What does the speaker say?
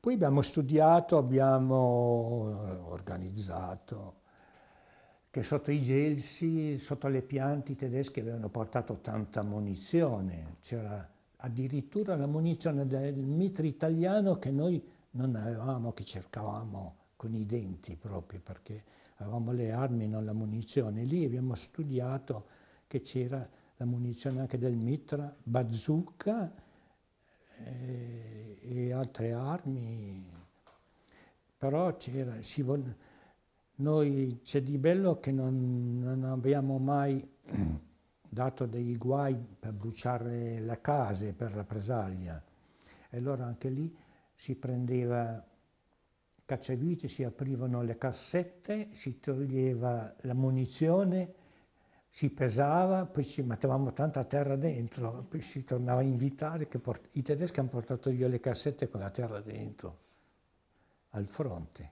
Poi abbiamo studiato, abbiamo eh, organizzato che sotto i gelsi, sotto le piante i tedeschi avevano portato tanta munizione, c'era addirittura la munizione del mitre italiano che noi non avevamo, che cercavamo con i denti proprio perché avevamo le armi, non la munizione. Lì abbiamo studiato che c'era la munizione anche del mitra, bazooka eh, e altre armi, però c'era, noi c'è di bello che non, non abbiamo mai dato dei guai per bruciare le case, per rappresaglia. E allora anche lì si prendeva cacciavite, si aprivano le cassette, si toglieva la munizione, si pesava, poi ci mettevamo tanta terra dentro, poi si tornava a invitare, che i tedeschi hanno portato via le cassette con la terra dentro, al fronte.